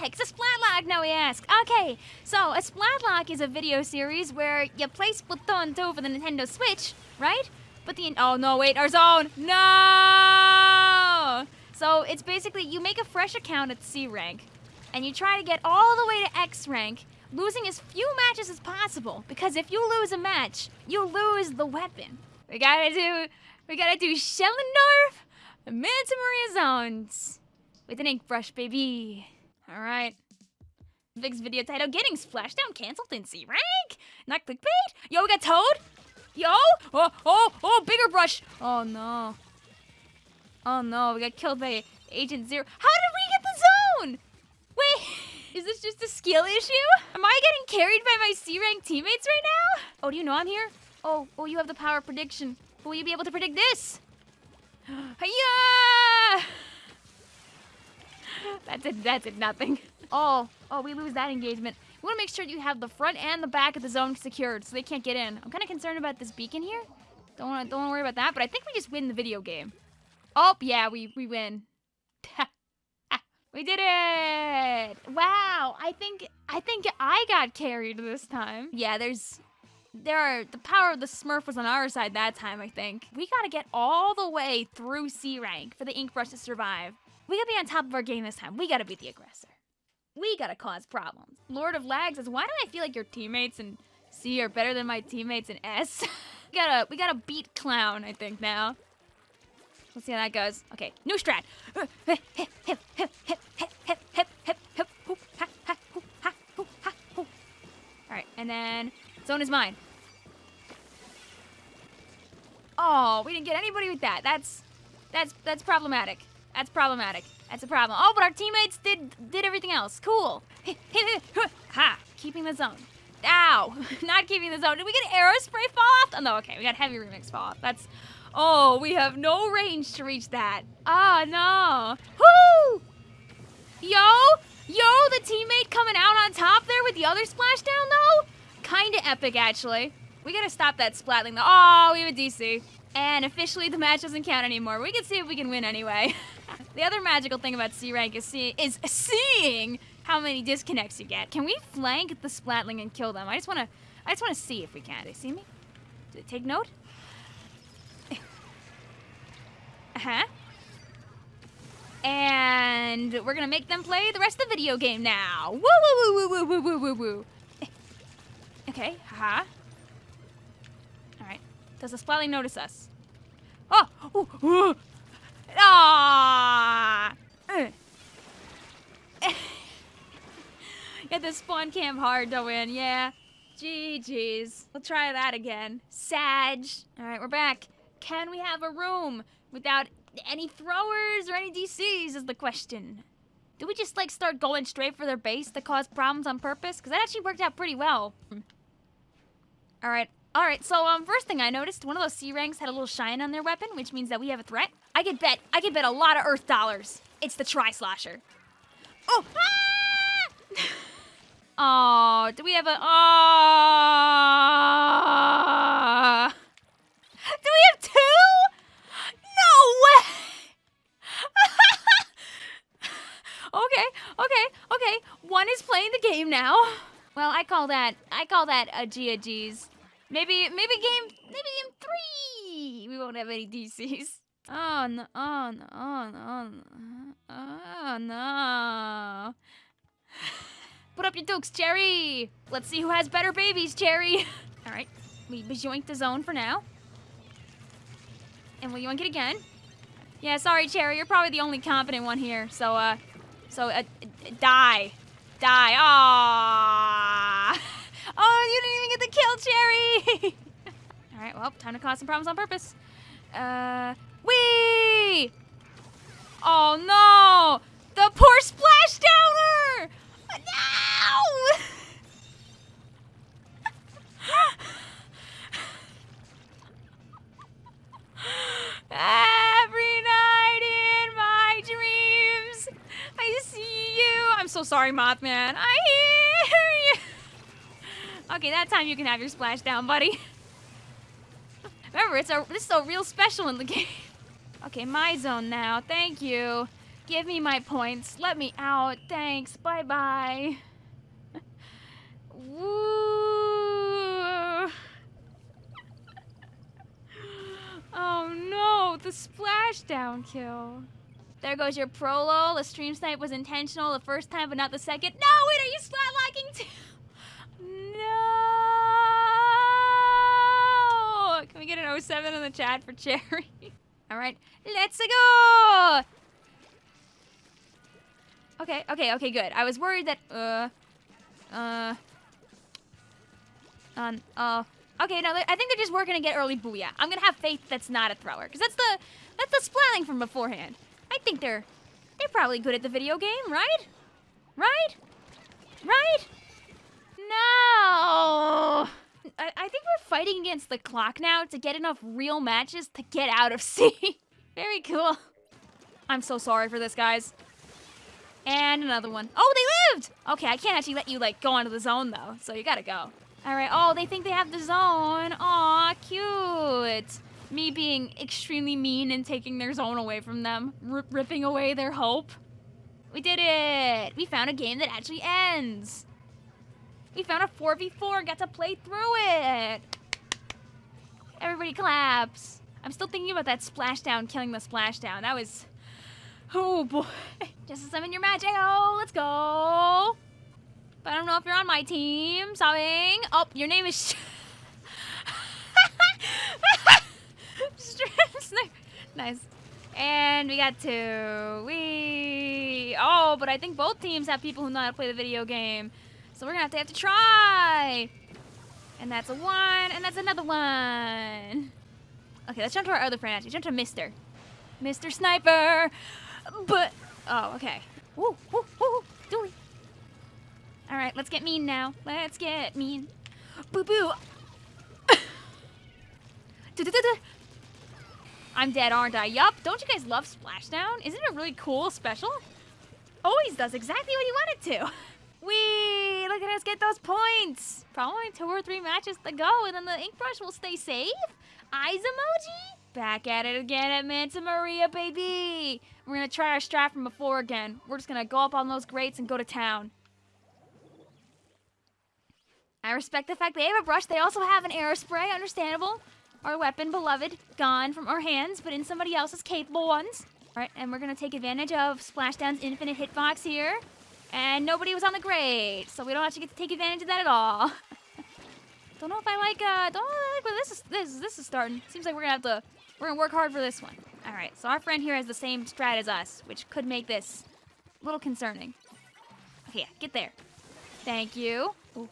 heck's a Splatlock, now we ask? Okay, so a Splatlock is a video series where you play Splatoon 2 for the Nintendo Switch, right? But the, oh no, wait, our zone, no! So it's basically, you make a fresh account at C rank, and you try to get all the way to X rank, losing as few matches as possible, because if you lose a match, you lose the weapon. We gotta do, we gotta do Shellendorf, Manta Maria zones with an ink brush, baby. All right. Vig's video title, Getting Splashdown Cancelled in C rank? Not clickbait? Yo, we got Toad? Yo! Oh, oh, oh, bigger brush! Oh no. Oh no, we got killed by Agent Zero. How did we get the zone? Wait, is this just a skill issue? Am I getting carried by my C rank teammates right now? Oh, do you know I'm here? Oh, oh, you have the power of prediction. Will you be able to predict this? Hiya! That's it, that's it, nothing. Oh, oh, we lose that engagement. We want to make sure you have the front and the back of the zone secured so they can't get in. I'm kind of concerned about this beacon here. Don't want to don't wanna worry about that, but I think we just win the video game. Oh, yeah, we, we win. we did it! Wow, I think I think I got carried this time. Yeah, there's there are the power of the Smurf was on our side that time, I think. We gotta get all the way through C rank for the ink brush to survive. We gotta be on top of our game this time. We gotta beat the aggressor. We gotta cause problems. Lord of Lag says, why do I feel like your teammates in C are better than my teammates in S? we gotta we gotta beat Clown, I think, now. Let's see how that goes. Okay, new strat. Alright, and then Zone is mine. Oh, we didn't get anybody with that. That's that's that's problematic. That's problematic. That's a problem. Oh, but our teammates did did everything else. Cool. ha! Keeping the zone. Ow! Not keeping the zone. Did we get aerospray fall off? Oh, no, okay. We got heavy remix fall off. That's... Oh, we have no range to reach that. Oh, no. Woo! Yo! Yo, the teammate coming out on top there with the other splashdown, though? Kinda epic, actually. We gotta stop that splatling, though. Oh, we have a DC. And officially, the match doesn't count anymore. We can see if we can win anyway. the other magical thing about C rank is, see is seeing how many disconnects you get. Can we flank the splatling and kill them? I just wanna, I just wanna see if we can. Do they see me? Do they take note? uh-huh. And we're gonna make them play the rest of the video game now. Woo woo woo woo woo woo woo woo. woo. Okay, haha. Alright. Does the splatling notice us? Oh! Ooh, ooh. Ah! Get the spawn camp hard to win, yeah. GG's. We'll try that again. Sag. Alright, we're back. Can we have a room without any throwers or any DCs is the question. Do we just like start going straight for their base to cause problems on purpose? Because that actually worked out pretty well. Alright, alright, so um, first thing I noticed, one of those C ranks had a little shine on their weapon, which means that we have a threat. I could bet, I could bet a lot of Earth dollars. It's the Tri-Slosher. Oh! Ah! oh, do we have a, oh! Do we have two? No way! okay, okay, okay. One is playing the game now. Well, I call that I call that a G a G's. Maybe maybe game maybe game three we won't have any DCs. Oh no oh no oh no. Put up your dukes, Cherry! Let's see who has better babies, Cherry! Alright, we yoink the zone for now. And we'll yoink it again. Yeah, sorry, Cherry, you're probably the only competent one here, so, uh, so, uh, die. Die. Aww. Oh, you didn't even get the kill, Cherry. All right, well, time to cause some problems on purpose. Uh, wee! Oh, no! The poor splash downer! No! Every night in my dreams, I see you. I'm so sorry, Mothman. I hear you. Okay, that time you can have your splashdown, buddy. Remember, it's a this is a real special in the game. Okay, my zone now. Thank you. Give me my points. Let me out. Thanks. Bye bye. Woo. Oh no, the splashdown kill. There goes your prolo. The stream snipe was intentional the first time, but not the second. No, wait, are you splatlocking too? No! Can we get an 07 in the chat for Cherry? All right, let's go! Okay, okay, okay, good. I was worried that, uh, uh, um, uh, okay, no, I think they're just working to get early booyah. I'm gonna have faith that's not a thrower, because that's the, that's the splatling from beforehand. I think they're, they're probably good at the video game, right? Right? Right? No! I, I think we're fighting against the clock now to get enough real matches to get out of C. Very cool. I'm so sorry for this, guys. And another one. Oh, they lived! Okay, I can't actually let you, like, go onto the zone, though. So you gotta go. All right. Oh, they think they have the zone. Aw, cute. Me being extremely mean and taking their zone away from them. Ripping away their hope. We did it! We found a game that actually ends. We found a 4v4 and got to play through it. Everybody claps. I'm still thinking about that splashdown killing the splashdown. That was Oh boy. Just summon your magic. Oh, let's go. But I don't know if you're on my team. Sobbing. Oh, your name is. nice. And we got two. We. Oh, but I think both teams have people who know how to play the video game. So we're gonna have to have to try. And that's a one, and that's another one. Okay, let's jump to our other friend. Actually, jump to Mister. Mr. Sniper. But, oh, okay. Woo, woo, woo, dooley. All right, let's get mean now. Let's get mean. Boo boo. I'm dead, aren't I? Yup. Don't you guys love Splashdown? Isn't it a really cool special? Always does exactly what you want it to. Us get those points. Probably two or three matches to go, and then the ink brush will stay safe. Eyes emoji? Back at it again at Manta Maria, baby! We're gonna try our strat from before again. We're just gonna go up on those grates and go to town. I respect the fact they have a brush. They also have an aerospray, understandable. Our weapon, beloved, gone from our hands, but in somebody else's capable ones. Alright, and we're gonna take advantage of Splashdown's infinite hitbox here. And nobody was on the grade, so we don't actually get to take advantage of that at all. don't know if I like, uh, don't know I like where this is, this, this is starting. Seems like we're gonna have to we're gonna work hard for this one. All right, so our friend here has the same strat as us, which could make this a little concerning. Okay, get there. Thank you. Oh,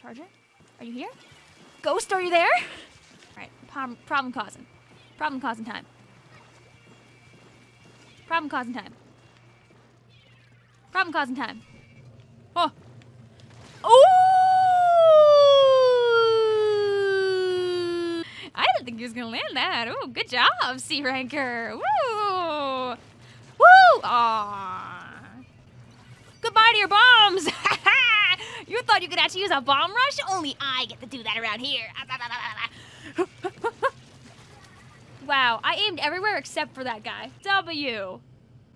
Charger, are you here? Ghost, are you there? All right, problem, problem causing. Problem causing time. Problem causing time. Problem causing time. Oh. Oh! I didn't think he was gonna land that. Ooh, good job, C ranker. Woo! Woo! Aww. Goodbye to your bombs! you thought you could actually use a bomb rush? Only I get to do that around here. wow, I aimed everywhere except for that guy. W.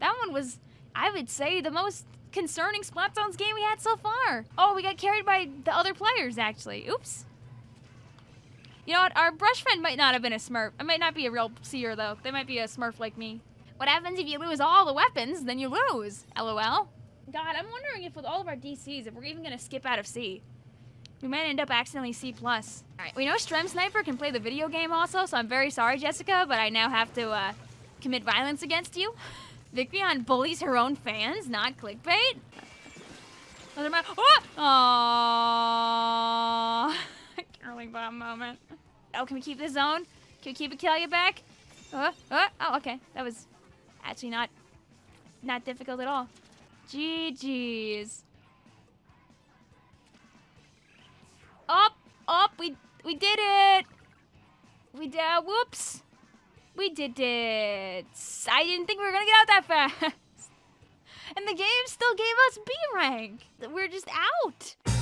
That one was, I would say, the most concerning Splat Zones game we had so far. Oh, we got carried by the other players, actually. Oops. You know what? Our brush friend might not have been a smurf. It might not be a real seer, though. They might be a smurf like me. What happens if you lose all the weapons? Then you lose. LOL. God, I'm wondering if with all of our DCs, if we're even going to skip out of C. We might end up accidentally C+. plus. Alright, we know Strem Sniper can play the video game also, so I'm very sorry, Jessica, but I now have to, uh, commit violence against you. Vicreon bullies her own fans, not clickbait? Oh! Aww. Curling bomb moment. Oh, can we keep this zone? Can we keep Akelia back? Uh, uh, oh, okay. That was actually not not difficult at all. GG's. Up, up, we we did it. We did. Whoops. We did it. I didn't think we were gonna get out that fast. And the game still gave us B rank. We're just out.